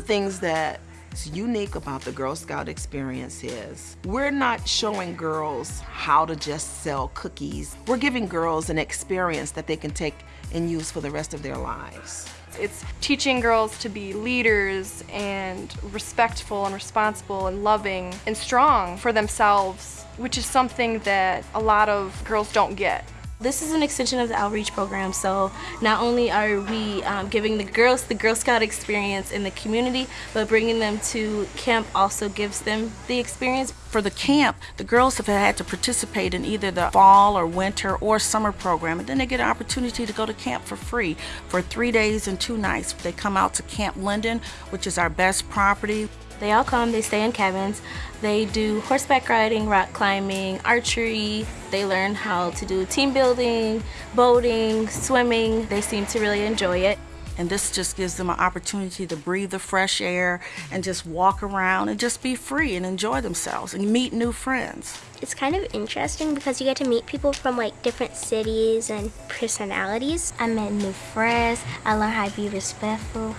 things that is unique about the Girl Scout experience is we're not showing girls how to just sell cookies. We're giving girls an experience that they can take and use for the rest of their lives. It's teaching girls to be leaders and respectful and responsible and loving and strong for themselves, which is something that a lot of girls don't get. This is an extension of the outreach program, so not only are we um, giving the girls the Girl Scout experience in the community, but bringing them to camp also gives them the experience. For the camp, the girls have had to participate in either the fall or winter or summer program, and then they get an opportunity to go to camp for free for three days and two nights. They come out to Camp Linden, which is our best property. They all come, they stay in cabins. They do horseback riding, rock climbing, archery. They learn how to do team building, boating, swimming. They seem to really enjoy it. And this just gives them an opportunity to breathe the fresh air and just walk around and just be free and enjoy themselves and meet new friends. It's kind of interesting because you get to meet people from like different cities and personalities. I met new friends. I learned how to be respectful.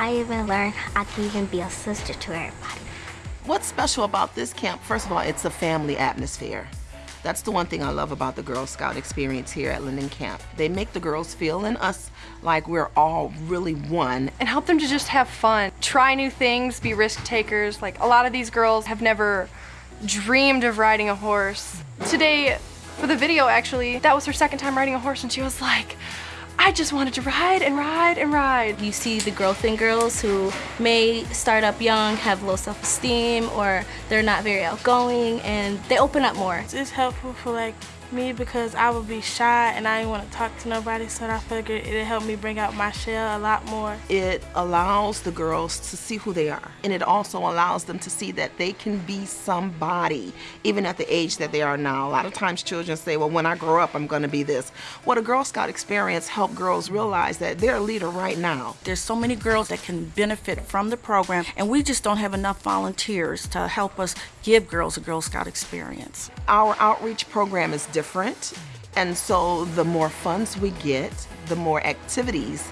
I even learned I can even be a sister to everybody. What's special about this camp? First of all, it's a family atmosphere. That's the one thing I love about the Girl Scout experience here at Linden Camp. They make the girls feel and us like we're all really one. And help them to just have fun, try new things, be risk takers. Like a lot of these girls have never dreamed of riding a horse. Today, for the video actually, that was her second time riding a horse and she was like, I just wanted to ride and ride and ride. You see the growth in girls who may start up young, have low self-esteem, or they're not very outgoing, and they open up more. It's helpful for like me because I would be shy and I didn't want to talk to nobody so I figured it'd help me bring out my shell a lot more. It allows the girls to see who they are and it also allows them to see that they can be somebody even at the age that they are now. A lot of times children say, well when I grow up I'm going to be this. What a Girl Scout experience helped girls realize that they're a leader right now. There's so many girls that can benefit from the program and we just don't have enough volunteers to help us give girls a Girl Scout experience. Our outreach program is different different. And so the more funds we get, the more activities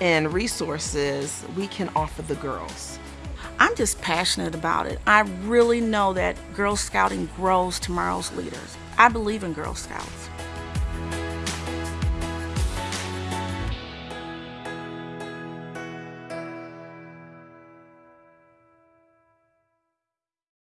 and resources we can offer the girls. I'm just passionate about it. I really know that Girl Scouting grows tomorrow's leaders. I believe in Girl Scouts.